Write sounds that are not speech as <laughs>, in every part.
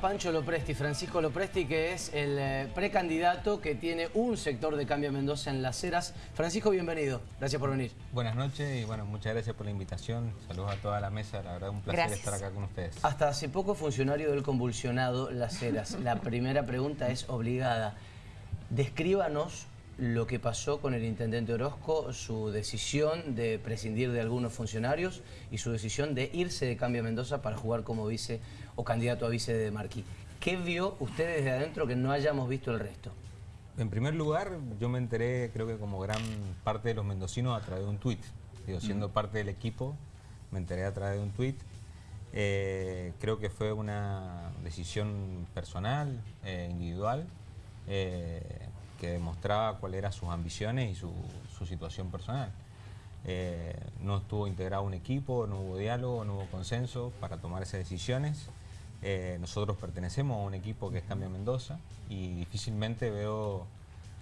a Pancho Lopresti, Francisco Lopresti, que es el eh, precandidato que tiene un sector de Cambio Mendoza en Las Heras. Francisco, bienvenido. Gracias por venir. Buenas noches y bueno, muchas gracias por la invitación. Saludos a toda la mesa, la verdad un placer Gracias. estar acá con ustedes. Hasta hace poco funcionario del convulsionado Las Heras. La primera pregunta es obligada. Descríbanos lo que pasó con el intendente Orozco, su decisión de prescindir de algunos funcionarios y su decisión de irse de Cambio Mendoza para jugar como vice o candidato a vice de Marquí. ¿Qué vio usted desde adentro que no hayamos visto el resto? En primer lugar, yo me enteré, creo que como gran parte de los mendocinos, a través de un tuit. Digo, siendo parte del equipo, me enteré a través de un tuit. Eh, creo que fue una decisión personal, eh, individual, eh, que demostraba cuáles eran sus ambiciones y su, su situación personal. No estuvo integrado un equipo, no hubo diálogo, no hubo consenso para tomar esas decisiones. Eh, nosotros pertenecemos a un equipo que es Cambio Mendoza y difícilmente veo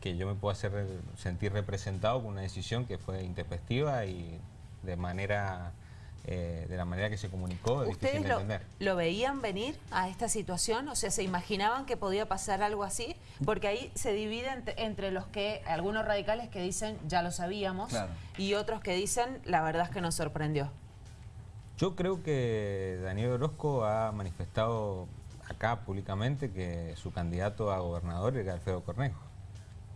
que yo me pueda hacer sentir representado con una decisión que fue intempestiva y de manera eh, de la manera que se comunicó es difícil ¿Ustedes de lo, entender. lo veían venir a esta situación? O sea, ¿se imaginaban que podía pasar algo así? Porque ahí se divide entre, entre los que, algunos radicales que dicen, ya lo sabíamos, Claro. y otros que dicen, la verdad es que nos sorprendió. Yo creo que Daniel Orozco ha manifestado acá públicamente que su candidato a gobernador era Alfredo Cornejo.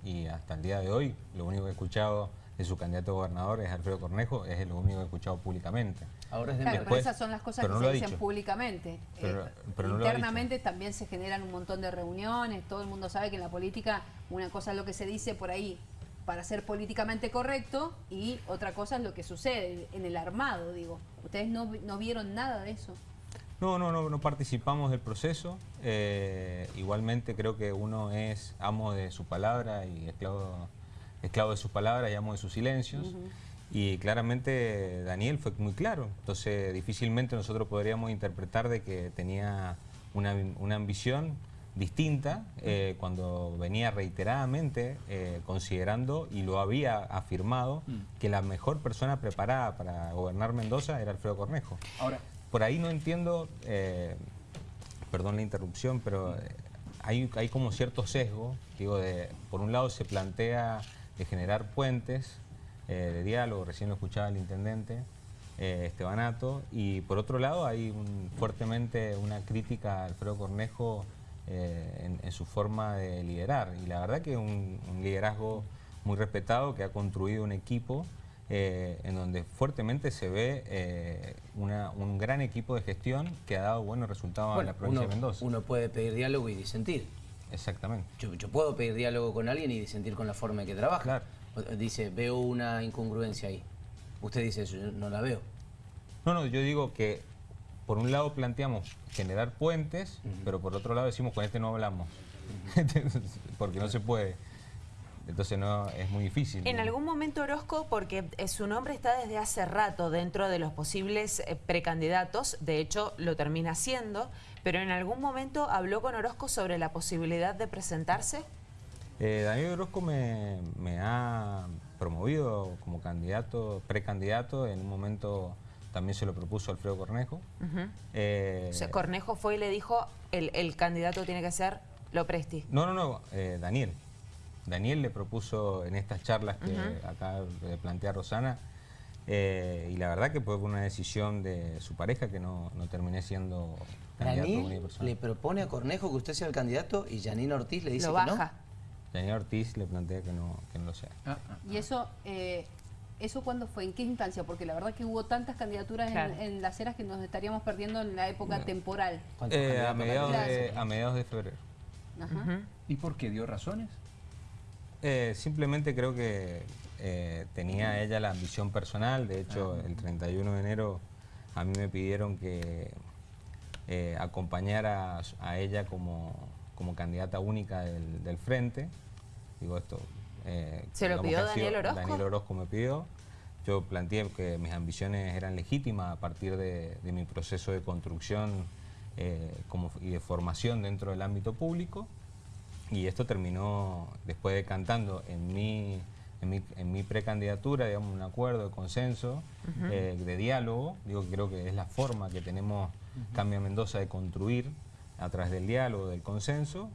Y hasta el día de hoy, lo único que he escuchado de su candidato a gobernador es Alfredo Cornejo, es lo único que he escuchado públicamente. Ahora es de Claro, Merkel. pero Después- esas son las cosas que no se dicen dicho. públicamente. Pero- Eh, pero no internamente también se generan un montón de reuniones, todo el mundo sabe que en la política una cosa es lo que se dice por ahí para ser políticamente correcto y otra cosa es lo que sucede en el armado, digo. Ustedes no, no vieron nada de eso. No, no, no, no participamos del proceso. Eh, igualmente creo que uno es amo de su palabra y esclavo, esclavo de sus palabras y amo de sus silencios. Y claramente Daniel fue muy claro. Entonces difícilmente nosotros podríamos interpretar de que tenía una, una ambición distinta eh, cuando venía reiteradamente eh, considerando y lo había afirmado que la mejor persona preparada para gobernar Mendoza era Alfredo Cornejo. Ahora, Por ahí no entiendo, eh, perdón la interrupción, pero hay, hay como cierto sesgo. Digo, de, por un lado se plantea de generar puentes de diálogo, recién lo escuchaba el intendente Estebanato, y por otro lado hay un- fuertemente una crítica a Alfredo Cornejo eh, en, en su forma de liderar. Y la verdad que un, un liderazgo muy respetado que ha construido un equipo eh, en donde fuertemente se ve eh, una- un gran equipo de gestión que ha dado buenos resultados en Bueno, la provincia uno, de Mendoza. uno puede pedir diálogo y disentir. Exactamente. Yo, yo puedo pedir diálogo con alguien y disentir con la forma en que trabaja. Claro. Dice, veo una incongruencia ahí. Usted dice eso, yo no la veo. No, no, yo digo que por un lado planteamos generar puentes, pero por otro lado decimos con este no hablamos. <laughs> Porque no se puede. Entonces no es muy difícil. En algún momento Orozco, porque eh, su nombre está desde hace rato dentro de los posibles eh, precandidatos, de hecho lo termina siendo, pero en algún momento habló con Orozco sobre la posibilidad de presentarse. Eh, Daniel Orozco me, me ha promovido como candidato, precandidato, en un momento también se lo propuso Alfredo Cornejo. Eh, O sea, Cornejo fue y le dijo, el, el candidato tiene que ser Lopresti. No, no, no, eh, Daniel. Daniel le propuso en estas charlas que acá le plantea Rosana, eh, y la verdad que fue una decisión de su pareja que no, no terminé siendo candidato Daniel le propone a Cornejo que usted sea el candidato y Janine Ortiz le dice Lo que baja. Daniel Ortiz le plantea que no, que no lo sea. ah, ah, Y eso, eh, ¿eso cuándo fue? ¿En qué instancia? Porque la verdad que hubo tantas candidaturas en- Claro. en, las eras que nos estaríamos perdiendo en la época temporal. no. ¿Cuántos Eh, a, mediados de, a mediados de febrero. Ajá. ¿y por qué dio razones? Eh, simplemente creo que eh, tenía ella la ambición personal. De hecho, el 31 de enero a mí me pidieron que eh, acompañara a, a ella como, como candidata única del, del frente. Digo esto. eh, ¿Se lo pidió Daniel Orozco? Daniel Orozco me pidió. Yo planteé que mis ambiciones eran legítimas a partir de, de mi proceso de construcción eh, como, y de formación dentro del ámbito público. Y esto terminó después decantando en mi, en mi, en mi precandidatura, digamos, un acuerdo de consenso, eh, de diálogo. Digo que creo que es la forma que tenemos Cambia Mendoza de construir a través del diálogo, del consenso,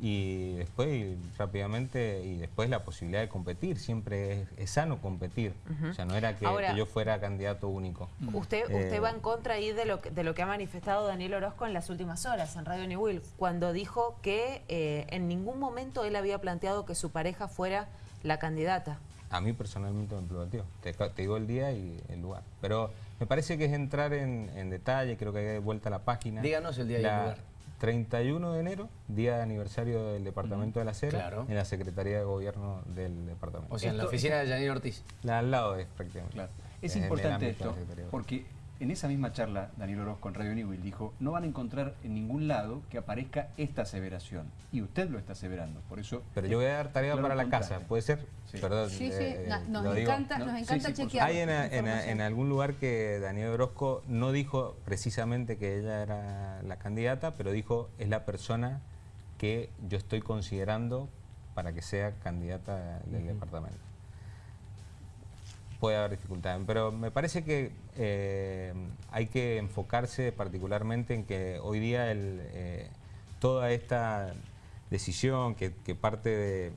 y después rápidamente y después la posibilidad de competir siempre es, sano competir. O sea no era que, yo fuera candidato único. Usted usted eh, va en contra ahí de lo que, de lo que ha manifestado Daniel Orozco en las últimas horas en Radio New Will cuando dijo que eh, en ningún momento él había planteado que su pareja fuera la candidata. A mí personalmente me planteó. Te, te digo el día y el lugar. Pero me parece que es entrar en, detalle creo que hay vuelta a la página. Díganos el día y el lugar 31 de enero, día de aniversario del Departamento de la Cera, en la Secretaría de Gobierno del Departamento. O sea, en la oficina de Janine Ortiz. La, al lado es prácticamente. Claro. Es, importante esto, porque en esa misma charla, Daniel Orozco con Radio Newell dijo, no van a encontrar en ningún lado que aparezca esta aseveración. Y usted lo está aseverando, por eso... Pero yo voy a dar tarea para la casa, ¿puede ser? Sí. Perdón, sí, sí. Eh, nos, encanta, nos encanta chequear. Hay en, algún lugar que Daniel Orozco no dijo precisamente que ella era la candidata, pero dijo, es la persona que yo estoy considerando para que sea candidata del departamento puede haber dificultades, pero me parece que eh, hay que enfocarse particularmente en que hoy día eh, toda esta decisión que, parte de,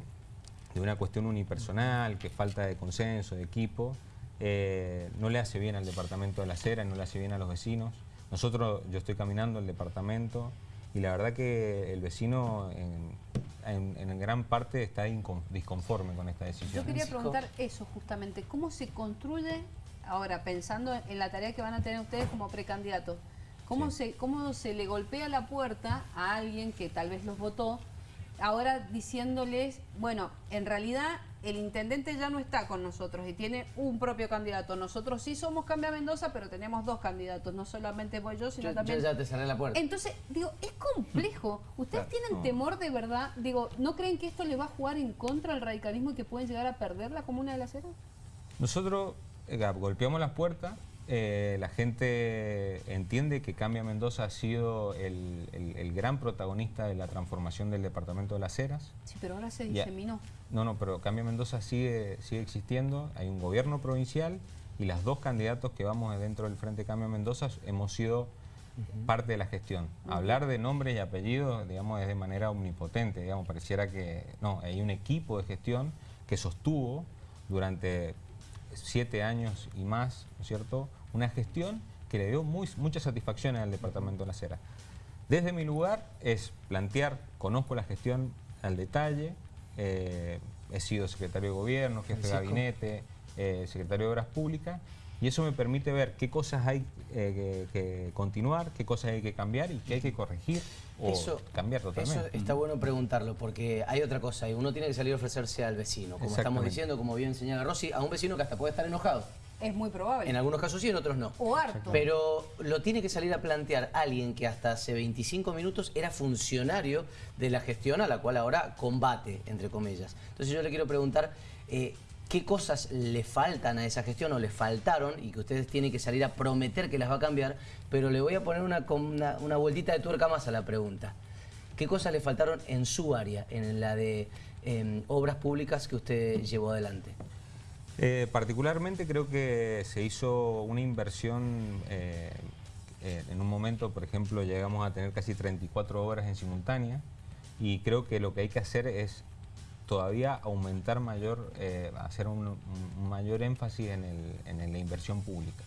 una cuestión unipersonal, que falta de consenso, de equipo, eh, no le hace bien al departamento de la acera, no le hace bien a los vecinos. Nosotros, yo estoy caminando el departamento y la verdad que el vecino en, gran parte está disconforme con esta decisión. Yo quería preguntar eso justamente, ¿cómo se construye, ahora pensando en la tarea que van a tener ustedes como precandidatos, cómo, se, cómo se le golpea la puerta a alguien que tal vez los votó, ahora diciéndoles, bueno, en realidad el intendente ya no está con nosotros y tiene un propio candidato. Nosotros sí somos Cambia Mendoza, pero tenemos dos candidatos. No solamente voy yo, sino también... Yo ya te cerré la puerta. Entonces, digo, es complejo. <laughs> ¿Ustedes tienen temor de verdad? Digo, ¿no creen que esto le va a jugar en contra al radicalismo y que pueden llegar a perder la Comuna de la Cera? Nosotros eh, golpeamos las puertas eh, la gente entiende que Cambia Mendoza ha sido el, gran protagonista de la transformación del departamento de las Heras. Sí, pero ahora se diseminó. No, no, pero Cambia Mendoza sigue, sigue existiendo, hay un gobierno provincial y las dos candidatos que vamos dentro del Frente Cambia Mendoza hemos sido parte de la gestión. Hablar de nombres y apellidos, digamos, es de manera omnipotente, digamos, pareciera que no, hay un equipo de gestión que sostuvo durante siete años y más, ¿no es cierto?, una gestión que le dio muy, muchas satisfacciones al Departamento de la Cera. Desde mi lugar es plantear, conozco la gestión al detalle, eh, he sido secretario de gobierno, jefe de gabinete, eh, secretario de Obras Públicas, y eso me permite ver qué cosas hay eh, que, continuar, qué cosas hay que cambiar y qué hay que corregir o cambiar totalmente. Eso está bueno preguntarlo, porque hay otra cosa, y uno tiene que salir a ofrecerse al vecino, como estamos diciendo, como bien señala Rossi, a un vecino que hasta puede estar enojado. Es muy probable. En algunos casos sí, en otros no. O harto. Pero lo tiene que salir a plantear alguien que hasta hace 25 minutos era funcionario de la gestión a la cual ahora combate, entre comillas. Entonces yo le quiero preguntar, eh, ¿qué cosas le faltan a esa gestión o le faltaron y que ustedes tienen que salir a prometer que las va a cambiar? Pero le voy a poner una, una, vueltita de tuerca más a la pregunta. ¿Qué cosas le faltaron en su área, en la de em, obras públicas que usted llevó adelante? Eh, particularmente creo que se hizo una inversión, eh, eh, en un momento, por ejemplo, llegamos a tener casi 34 horas en simultánea y creo que lo que hay que hacer es todavía aumentar mayor, hacer un, mayor énfasis en, la inversión pública.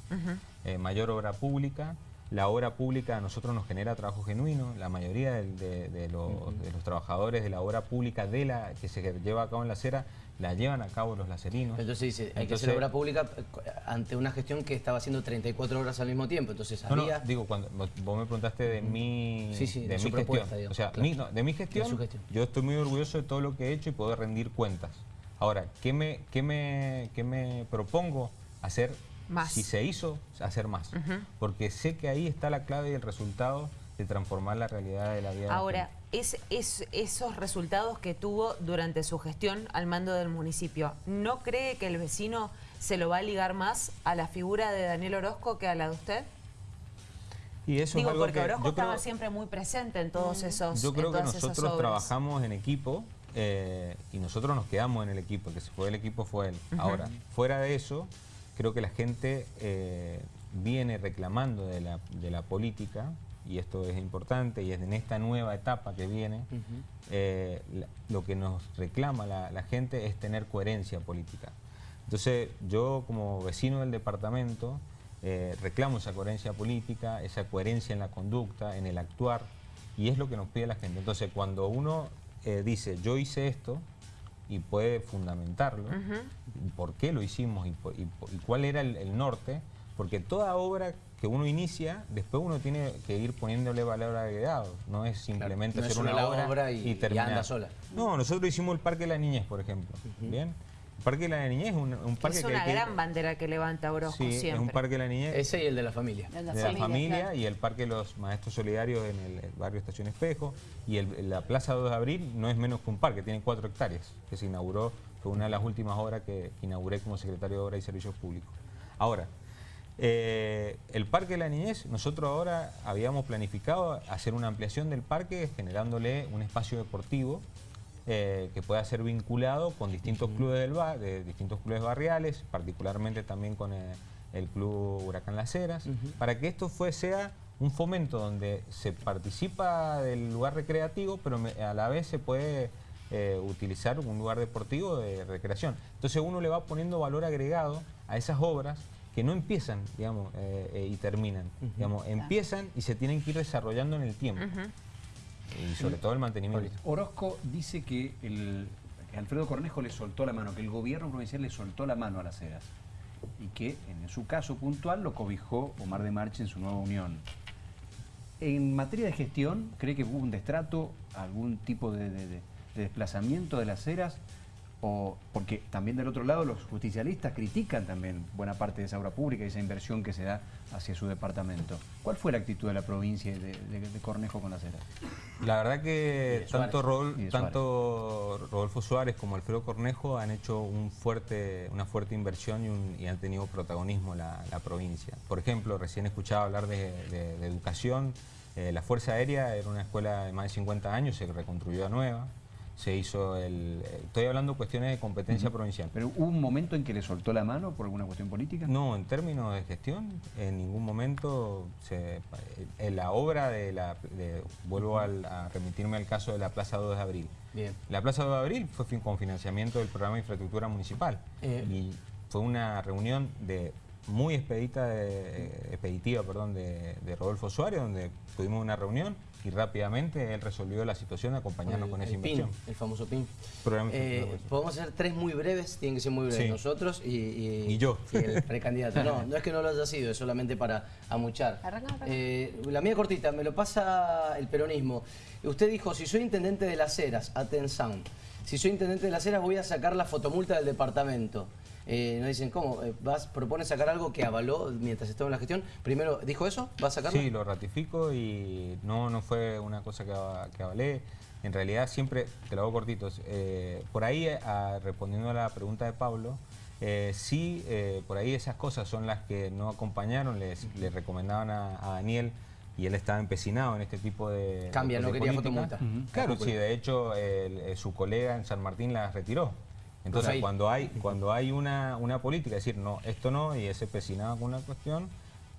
mayor obra pública, la obra pública a nosotros nos genera trabajo genuino, la mayoría de, los, de, los, trabajadores de la obra pública de la que se lleva a cabo en la acera la llevan a cabo los lacerinos. Entonces dice, hay que hacer obra pública eh, ante una gestión que estaba haciendo 34 horas al mismo tiempo, entonces había... digo, cuando vos me preguntaste de mi, sí, sí, de, mi gestión, o sea, de mi gestión, yo estoy muy orgulloso de todo lo que he hecho y poder rendir cuentas. Ahora, ¿qué me, qué me, qué me propongo? Hacer, más. si se hizo, hacer más. Porque sé que ahí está la clave y el resultado de transformar la realidad de la vida. Ahora, es, es, esos resultados que tuvo durante su gestión al mando del municipio, ¿no cree que el vecino se lo va a ligar más a la figura de Daniel Orozco que a la de usted? Y eso Digo, es porque Orozco estaba siempre muy presente en todos esos Yo creo que nosotros trabajamos en equipo eh, y nosotros nos quedamos en el equipo, el que se fue del equipo fue él. Ahora, fuera de eso, creo que la gente eh, viene reclamando de la, de la política y esto es importante, y es en esta nueva etapa que viene, eh, lo que nos reclama la, gente es tener coherencia política. Entonces yo como vecino del departamento eh, reclamo esa coherencia política, esa coherencia en la conducta, en el actuar, y es lo que nos pide la gente. Entonces cuando uno eh, dice yo hice esto, y puede fundamentarlo, por qué lo hicimos y, cuál era el norte, porque toda obra que uno inicia, después uno tiene que ir poniéndole valor agregado. No es simplemente hacer una, obra, y, terminar. sola. No, nosotros hicimos el Parque de la Niñez, por ejemplo. ¿Bien? El Parque de la Niñez es un, parque es una gran bandera que levanta Orozco sí, siempre. es un Parque de la Niñez. Ese y el de la familia. de la, familia, y el Parque de los Maestros Solidarios en el, barrio Estación Espejo. Y la Plaza 2 de Abril no es menos que un parque, tiene cuatro hectáreas, que se inauguró, fue una de las últimas obras que inauguré como secretario de Obras y Servicios Públicos. Ahora, eh, el Parque de la Niñez, nosotros ahora habíamos planificado hacer una ampliación del parque generándole un espacio deportivo eh, que pueda ser vinculado con distintos clubes del bar, de distintos clubes barriales, particularmente también con el, Club Huracán Las Heras, para que esto fue, sea un fomento donde se participa del lugar recreativo, pero a la vez se puede eh, utilizar un lugar deportivo de recreación. Entonces uno le va poniendo valor agregado a esas obras que no empiezan, digamos, eh, eh, y terminan. digamos, empiezan y se tienen que ir desarrollando en el tiempo. Y sobre todo el mantenimiento. Orozco dice que, el, Alfredo Cornejo le soltó la mano, que el gobierno provincial le soltó la mano a las eras. Y que en su caso puntual lo cobijó Omar de Marche en su nueva unión. En materia de gestión, ¿cree que hubo un destrato, algún tipo de, de desplazamiento de las eras? Porque también del otro lado los justicialistas critican también buena parte de esa obra pública y esa inversión que se da hacia su departamento. ¿Cuál fue la actitud de la provincia de, de, Cornejo con la cera? La verdad que tanto, tanto Rodolfo Suárez como Alfredo Cornejo han hecho un fuerte, una fuerte inversión y, han tenido protagonismo la, la provincia. Por ejemplo, recién escuchaba hablar de, educación. Eh, la Fuerza Aérea era una escuela de más de 50 años, se reconstruyó a nueva se hizo el... Estoy hablando de cuestiones de competencia provincial. ¿Pero hubo un momento en que le soltó la mano por alguna cuestión política? No, en términos de gestión, en ningún momento se... En la obra de la... vuelvo a remitirme al caso de la Plaza 2 de Abril. Bien. La Plaza 2 de Abril fue con financiamiento del programa de infraestructura municipal. Eh. Y fue una reunión de muy expedita de, expeditiva perdón, de, de Rodolfo Suárez, donde tuvimos una reunión y rápidamente él resolvió la situación acompañándonos con esa inversión. el famoso PIN. Eh, podemos hacer tres muy breves, tienen que ser muy breves nosotros y, yo. el precandidato. No, no es que no lo haya sido, es solamente para amuchar. Eh, la mía cortita, me lo pasa el peronismo. Usted dijo, si soy intendente de las Heras, atención, si soy intendente de las Heras voy a sacar la fotomulta del departamento. Eh, nos dicen, ¿cómo? Eh, ¿Vas, ¿Propone sacar algo que avaló mientras estaba en la gestión? Primero, ¿dijo eso? ¿Va a sacarlo? Sí, lo ratifico y no, no fue una cosa que, avalé. En realidad siempre, te lo hago cortitos, eh, por ahí, respondiendo a la pregunta de Pablo, sí, por ahí esas cosas son las que no acompañaron, les, le recomendaban a, Daniel y él estaba empecinado en este tipo de Cambia, no quería fotomulta. Claro, sí, de hecho su colega en San Martín la retiró. Entonces, cuando hay, cuando hay una, una política, decir, no, esto no, y ese pesinaba con una cuestión,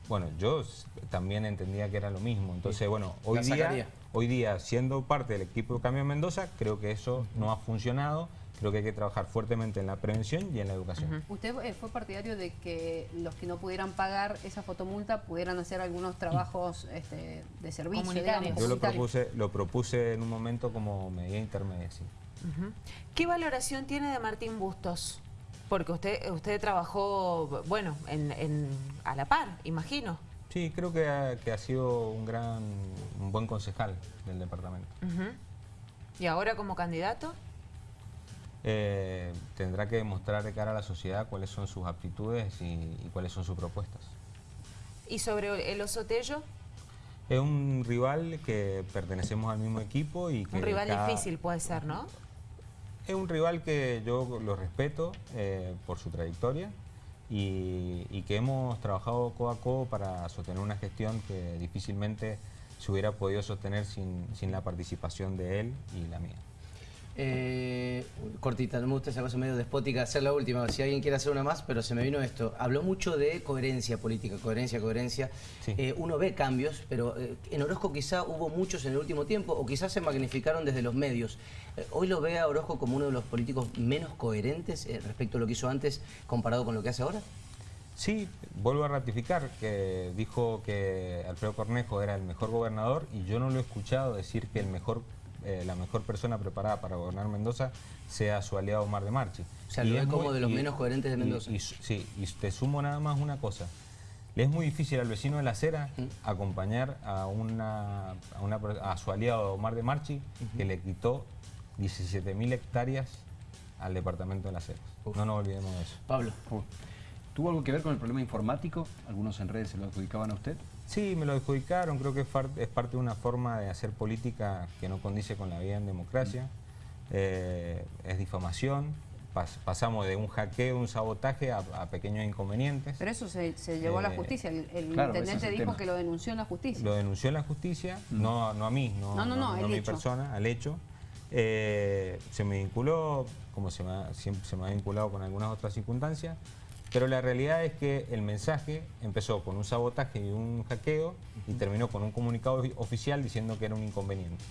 bueno, yo también entendía que era lo mismo. Entonces, bueno, hoy día, hoy día, siendo parte del equipo de Cambio Mendoza, creo que eso no ha funcionado. Creo que hay que trabajar fuertemente en la prevención y en la educación. ¿Usted eh, fue partidario de que los que no pudieran pagar esa fotomulta pudieran hacer algunos trabajos este, de servicio? Yo lo propuse, lo propuse en un momento como medida intermedia, sí. ¿Qué valoración tiene de Martín Bustos? Porque usted usted trabajó, bueno, en, a la par, imagino. Sí, creo que ha, sido un gran, un buen concejal del departamento. ¿Y ahora como candidato? Eh, tendrá que demostrar de cara a la sociedad cuáles son sus aptitudes y, cuáles son sus propuestas. ¿Y sobre el Osotello? Es un rival que pertenecemos al mismo equipo y que... Un rival difícil puede ser, ¿no? Es un rival que yo lo respeto eh, por su trayectoria y, que hemos trabajado codo a codo para sostener una gestión que difícilmente se hubiera podido sostener sin, sin la participación de él y la mía. Eh, cortita, no me gusta esa cosa medio despótica hacer la última, si alguien quiere hacer una más, pero se me vino esto. Habló mucho de coherencia política, coherencia, coherencia. Sí. Eh, uno ve cambios, pero eh, en Orozco quizá hubo muchos en el último tiempo o quizás se magnificaron desde los medios. ¿Hoy lo ve a Orozco como uno de los políticos menos coherentes respecto a lo que hizo antes comparado con lo que hace ahora? Sí, vuelvo a ratificar que dijo que Alfredo Cornejo era el mejor gobernador y yo no lo he escuchado decir que el mejor, eh, la mejor persona preparada para gobernar Mendoza sea su aliado Omar de Marchi. O sea, Y lo es ve como muy- de los y- menos coherentes de Mendoza. y sí, y te sumo nada más una cosa. Le es muy difícil al vecino de la acera acompañar a, una, a, una per- a su aliado Omar de Marchi, que le quitó 17.000 hectáreas al departamento de las. Uf. No nos olvidemos de eso. Pablo. ¿Tuvo algo que ver con el problema informático? Algunos en redes se lo adjudicaban a usted. Sí, me lo adjudicaron, creo que es, es parte de una forma de hacer política que no condice con la vida en democracia. Eh, es difamación, Pas- pasamos de un hackeo, un sabotaje a, a pequeños inconvenientes. Pero eso se, se llevó a la Eh, justicia. El, el claro, ese intendente el dijo tema. que lo denunció en la justicia. Lo denunció en la justicia, no, no a mí, no, No, no, no, a mi hecho. persona, al hecho. Eh, se me vinculó, como se me, ha- siempre se me ha vinculado con algunas otras circunstancias, pero la realidad es que el mensaje empezó con un sabotaje y un hackeo y terminó con un comunicado ofi- oficial diciendo que era un inconveniente.